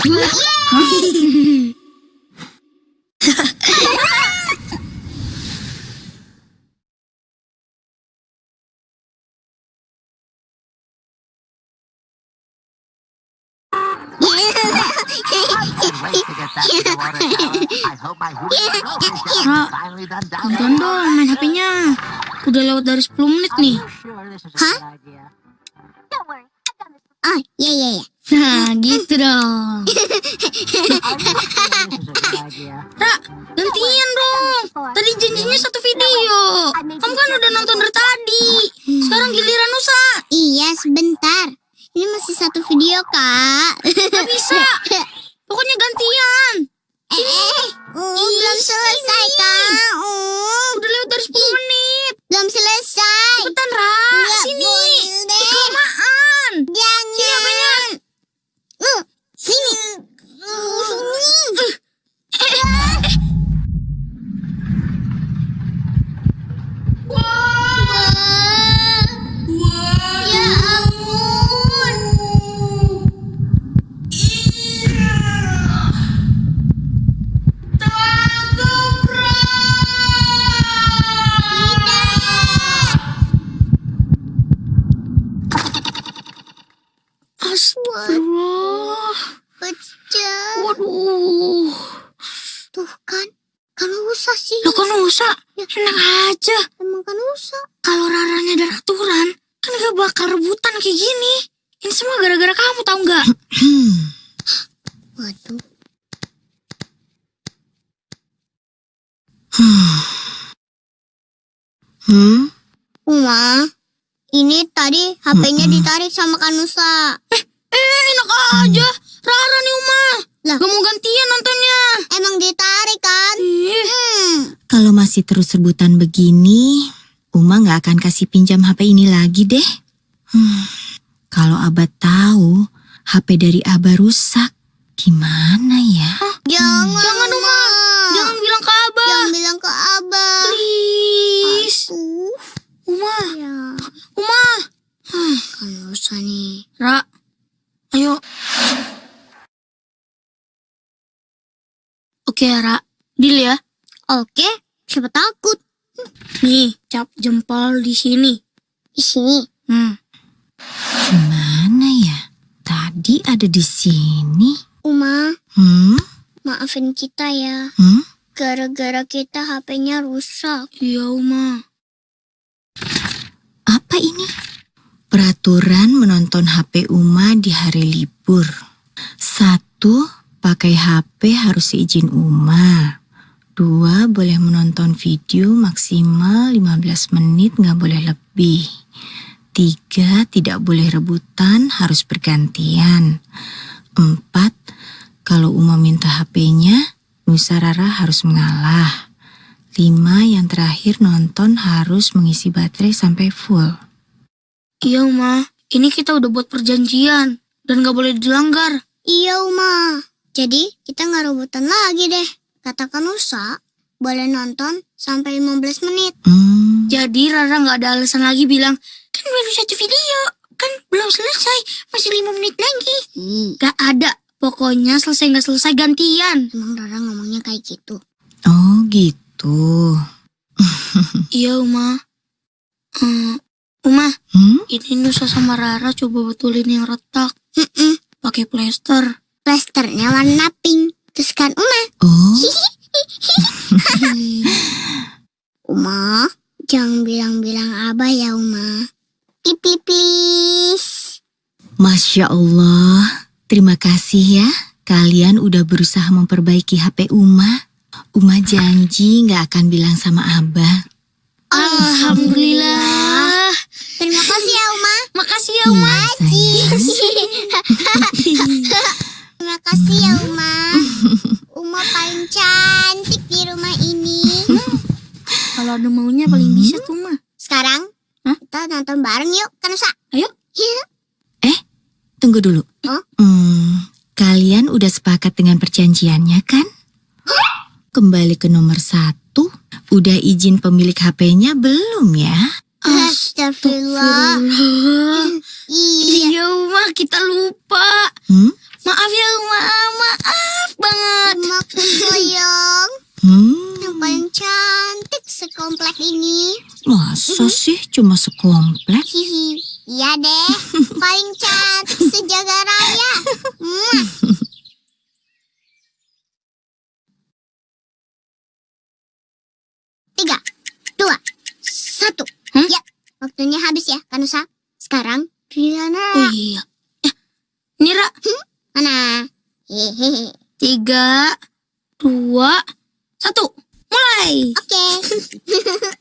Ra, Tonton dong main HP-nya. Udah lewat dari 10 menit nih. sure Oh, iya iya iya. Nah, gitu dong. Ra, gantian dong. Tadi janjinya satu video. Kamu kan udah nonton dari tadi. Sekarang giliran Nusa. Iya, sebentar. Ini masih satu video, Kak. Gak bisa. Pokoknya gantian. Eh, uh, belum selesai, Kak. Uh, Udah lewat dari 10 menit. Astagfirullah. Pecah. Waduh. Tuh kan. Kan usah sih. Lo kan Nusa. Enak aja. Emang kan usah. Kalau Raranya ada aturan, kan gak bakal rebutan kayak gini. Ini semua gara-gara kamu tahu nggak? Waduh. Hmm? Uma, ini tadi HP-nya ditarik sama Kanusa. Eh, enak aja. Rara nih Uma. Lah. Gak mau gantian nontonnya. Emang ditarik kan? Hmm. Kalau masih terus rebutan begini, Uma nggak akan kasih pinjam HP ini lagi deh. Hmm, Kalau Abah tahu HP dari Abah rusak, gimana ya? Jangan, Jangan, Uma. jangan bilang ke Abah. Jangan bilang ke Abah. Please. Uh, Uma, ya. Uma. Kanusa nih. Ra, ayo. Oke, Ra. Deal ya. Oke, siapa takut? Nih, cap jempol di sini. Di sini. Hmm. Gimana ya? Tadi ada di sini. Uma, Hmm? maafin kita ya. Hmm? Gara-gara kita HP-nya rusak. Iya, Uma. Apa ini? Peraturan menonton HP Uma di hari libur. Satu, pakai HP harus seizin Uma. Dua, boleh menonton video maksimal 15 menit nggak boleh lebih. Tiga, tidak boleh rebutan, harus bergantian. Empat, kalau Uma minta HP-nya, Nusa Rara harus mengalah. Lima, yang terakhir nonton harus mengisi baterai sampai full. Iya, Uma. Ini kita udah buat perjanjian. Dan gak boleh dilanggar. Iya, Uma. Jadi, kita nggak rebutan lagi deh. Kata Kanusa, boleh nonton sampai 15 menit. Hmm, Jadi Rara gak ada alasan lagi bilang, kan baru satu video. Kan belum selesai. Masih lima menit lagi. Gak ada. Pokoknya selesai gak selesai gantian. emang Rara ngomongnya kayak gitu. oh gitu. Iya, Uma. Hmm, Uma, Hmm? ini Nusa sama Rara coba betulin yang retak. Mm-mm. Pakai plester. Plasternya warna pink. Terus kan Uma, Oh, Uma, jangan bilang-bilang abah ya Uma. Please, please. Masya Allah. Terima kasih ya. Kalian udah berusaha memperbaiki HP Uma. Uma janji nggak akan bilang sama Abah. Alhamdulillah. Terima kasih ya Uma. Makasih ya, Uma. Iya, Kalau ada maunya paling bisa tuh, Ma. Sekarang Hah? kita nonton bareng yuk, Kanusa. Ayo. Iya. Tunggu dulu. Hah? Hmm, kalian udah sepakat dengan perjanjiannya kan? Kembali ke nomor satu. Udah izin pemilik HP-nya belum ya? Astagfirullah. Iya. Uma, kita lupa. Hmm? Maaf ya Uma, maaf banget. Umaku sayang, Hmm, yang paling cantik sekomplek ini. masa sih cuma sekomplek? Hihi, iya deh, paling cantik sejaga raya. Tiga, dua, satu. Hmm? Ya, waktunya habis ya, Kanusa. Sekarang, Riana. Oh iya. Eh, Nira, Mana? Hehehe. tiga, dua, satu. Mulai. Oke.